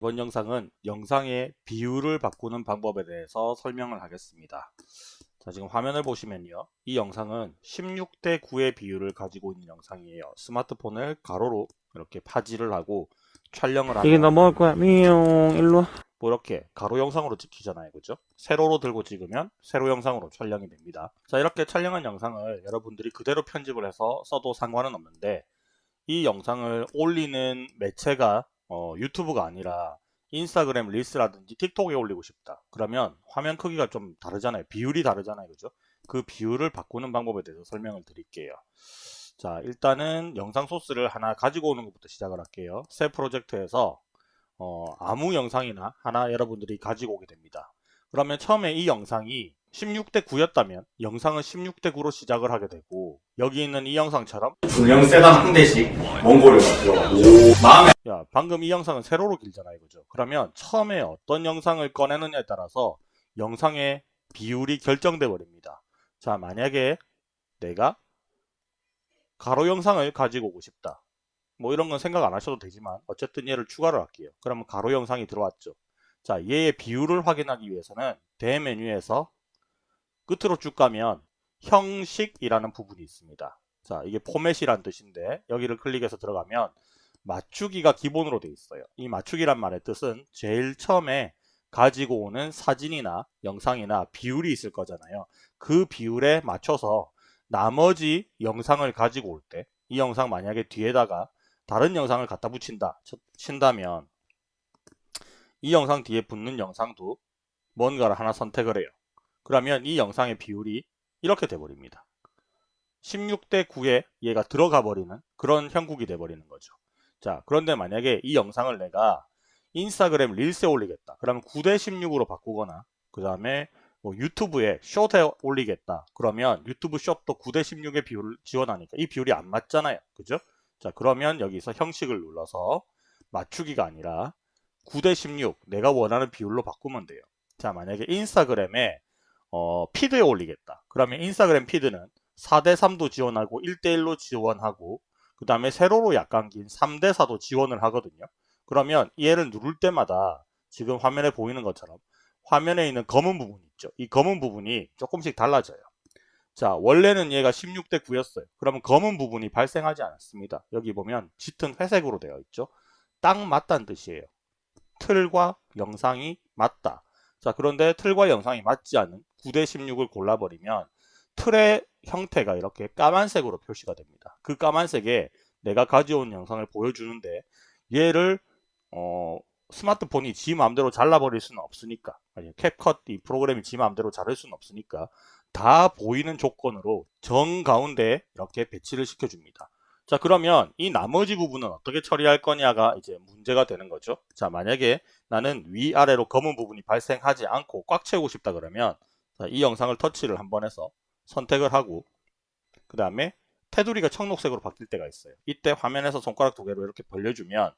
이번 영상은 영상의 비율을 바꾸는 방법에 대해서 설명을 하겠습니다. 자 지금 화면을 보시면요. 이 영상은 16대 9의 비율을 가지고 있는 영상이에요. 스마트폰을 가로로 이렇게 파지를 하고 촬영을 이게 하면 넘어갈 거야. 미용 일로 와. 뭐 이렇게 가로 영상으로 찍히잖아요. 그죠? 세로로 들고 찍으면 세로 영상으로 촬영이 됩니다. 자 이렇게 촬영한 영상을 여러분들이 그대로 편집을 해서 써도 상관은 없는데 이 영상을 올리는 매체가 어, 유튜브가 아니라 인스타그램 릴스라든지 틱톡에 올리고 싶다. 그러면 화면 크기가 좀 다르잖아요. 비율이 다르잖아요. 그죠? 그 비율을 바꾸는 방법에 대해서 설명을 드릴게요. 자 일단은 영상 소스를 하나 가지고 오는 것부터 시작을 할게요. 새 프로젝트에서 어, 아무 영상이나 하나 여러분들이 가지고 오게 됩니다. 그러면 처음에 이 영상이 16대 9였다면 영상은 16대 9로 시작을 하게 되고 여기 있는 이 영상처럼 중형 세단 한 대씩 몽골을 들어가고. 마음에 야 방금 이 영상은 세로로 길잖아요 그죠. 그러면 처음에 어떤 영상을 꺼내느냐에 따라서 영상의 비율이 결정돼 버립니다. 자 만약에 내가 가로 영상을 가지고 오고 싶다. 뭐 이런 건 생각 안 하셔도 되지만 어쨌든 얘를 추가를 할게요. 그러면 가로 영상이 들어왔죠. 자 얘의 비율을 확인하기 위해서는 대메뉴에서 끝으로 쭉 가면 형식이라는 부분이 있습니다 자 이게 포맷이란 뜻인데 여기를 클릭해서 들어가면 맞추기가 기본으로 되어 있어요. 이 맞추기란 말의 뜻은 제일 처음에 가지고 오는 사진이나 영상이나 비율이 있을 거잖아요. 그 비율에 맞춰서 나머지 영상을 가지고 올 때 이 영상 만약에 뒤에다가 다른 영상을 갖다 붙인다 친다면 이 영상 뒤에 붙는 영상도 뭔가를 하나 선택을 해요. 그러면 이 영상의 비율이 이렇게 돼버립니다. 16대 9에 얘가 들어가 버리는 그런 형국이 돼버리는 거죠. 자 그런데 만약에 이 영상을 내가 인스타그램 릴스에 올리겠다. 그러면 9대 16으로 바꾸거나 그 다음에 뭐 유튜브에 숏에 올리겠다. 그러면 유튜브 숏도 9대 16의 비율을 지원하니까 이 비율이 안 맞잖아요. 그죠? 자 그러면 여기서 형식을 눌러서 맞추기가 아니라 9대 16 내가 원하는 비율로 바꾸면 돼요. 자 만약에 인스타그램에 어, 피드에 올리겠다 그러면 인스타그램 피드는 4대 3도 지원하고 1대 1로 지원하고 그 다음에 세로로 약간 긴 3대4도 지원을 하거든요. 그러면 얘를 누를 때마다 지금 화면에 보이는 것처럼 화면에 있는 검은 부분 있죠. 이 검은 부분이 조금씩 달라져요. 자 원래는 얘가 16대 9였어요. 그러면 검은 부분이 발생하지 않았습니다. 여기 보면 짙은 회색으로 되어 있죠. 딱 맞다는 뜻이에요. 틀과 영상이 맞다. 자 그런데 틀과 영상이 맞지 않은 9대 16을 골라버리면 틀의 형태가 이렇게 까만색으로 표시가 됩니다. 그 까만색에 내가 가져온 영상을 보여주는데 얘를 어, 스마트폰이 지 마음대로 잘라버릴 수는 없으니까 캡컷 이 프로그램이 지 마음대로 자를 수는 없으니까 다 보이는 조건으로 정 가운데 이렇게 배치를 시켜줍니다. 자 그러면 이 나머지 부분은 어떻게 처리할 거냐가 이제 문제가 되는 거죠. 자 만약에 나는 위아래로 검은 부분이 발생하지 않고 꽉 채우고 싶다 그러면 자, 이 영상을 터치를 한번 해서 선택을 하고 그 다음에 테두리가 청록색으로 바뀔 때가 있어요. 이때 화면에서 손가락 두 개로 이렇게 벌려주면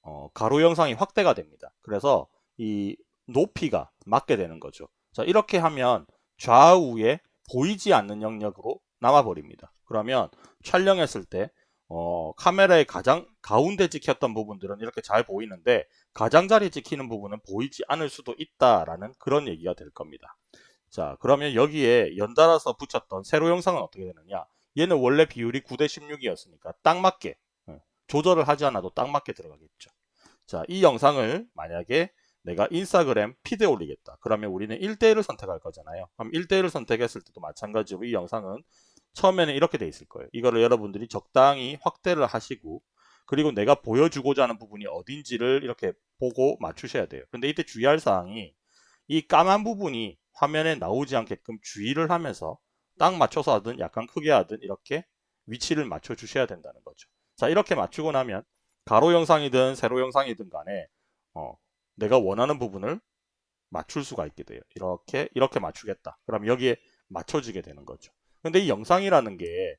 어, 가로 영상이 확대가 됩니다. 그래서 이 높이가 맞게 되는 거죠. 자 이렇게 하면 좌우에 보이지 않는 영역으로 남아버립니다. 그러면 촬영했을 때 어, 카메라의 가장 가운데 찍혔던 부분들은 이렇게 잘 보이는데 가장자리 찍히는 부분은 보이지 않을 수도 있다라는 그런 얘기가 될 겁니다. 자 그러면 여기에 연달아서 붙였던 세로 영상은 어떻게 되느냐? 얘는 원래 비율이 9대 16이었으니까 딱 맞게 어, 조절을 하지 않아도 딱 맞게 들어가겠죠. 자이 영상을 만약에 내가 인스타그램 피드에 올리겠다. 그러면 우리는 1대1을 선택할 거잖아요. 그럼 1대1을 선택했을 때도 마찬가지로 이 영상은 처음에는 이렇게 돼 있을 거예요. 이거를 여러분들이 적당히 확대를 하시고 그리고 내가 보여주고자 하는 부분이 어딘지를 이렇게 보고 맞추셔야 돼요. 근데 이때 주의할 사항이 이 까만 부분이 화면에 나오지 않게끔 주의를 하면서 딱 맞춰서 하든 약간 크게 하든 이렇게 위치를 맞춰 주셔야 된다는 거죠. 자 이렇게 맞추고 나면 가로 영상이든 세로 영상이든 간에 어, 내가 원하는 부분을 맞출 수가 있게 돼요. 이렇게 이렇게 맞추겠다. 그럼 여기에 맞춰지게 되는 거죠. 근데 이 영상이라는 게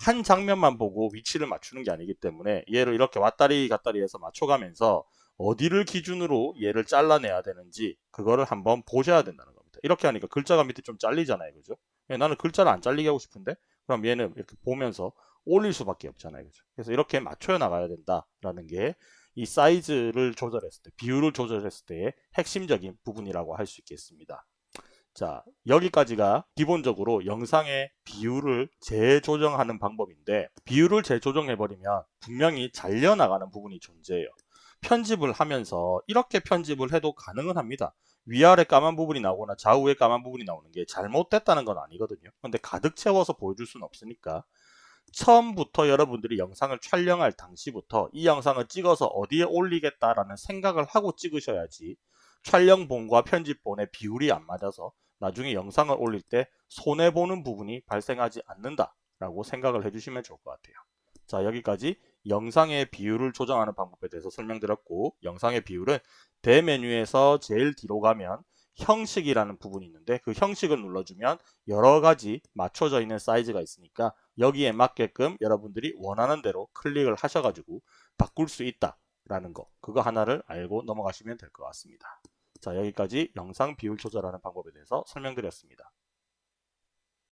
한 장면만 보고 위치를 맞추는 게 아니기 때문에 얘를 이렇게 왔다리 갔다리 해서 맞춰가면서 어디를 기준으로 얘를 잘라내야 되는지 그거를 한번 보셔야 된다는 겁니다. 이렇게 하니까 글자가 밑에 좀 잘리잖아요. 그죠? 예, 나는 글자를 안 잘리게 하고 싶은데 그럼 얘는 이렇게 보면서 올릴 수밖에 없잖아요. 그죠? 그래서 이렇게 맞춰 나가야 된다라는 게 이 사이즈를 조절했을 때, 비율을 조절했을 때의 핵심적인 부분이라고 할 수 있겠습니다. 자, 여기까지가 기본적으로 영상의 비율을 재조정하는 방법인데 비율을 재조정해버리면 분명히 잘려나가는 부분이 존재해요. 편집을 하면서 이렇게 편집을 해도 가능은 합니다. 위아래 까만 부분이 나오거나 좌우에 까만 부분이 나오는 게 잘못됐다는 건 아니거든요. 근데 가득 채워서 보여줄 수는 없으니까 처음부터 여러분들이 영상을 촬영할 당시부터 이 영상을 찍어서 어디에 올리겠다라는 생각을 하고 찍으셔야지 촬영본과 편집본의 비율이 안 맞아서 나중에 영상을 올릴 때 손해보는 부분이 발생하지 않는다라고 생각을 해주시면 좋을 것 같아요. 자 여기까지 영상의 비율을 조정하는 방법에 대해서 설명드렸고 영상의 비율은 대메뉴에서 제일 뒤로 가면 형식이라는 부분이 있는데 그 형식을 눌러주면 여러 가지 맞춰져 있는 사이즈가 있으니까 여기에 맞게끔 여러분들이 원하는 대로 클릭을 하셔가지고 바꿀 수 있다라는 거 그거 하나를 알고 넘어가시면 될 것 같습니다. 자 여기까지 영상 비율 조절하는 방법에 대해서 설명드렸습니다.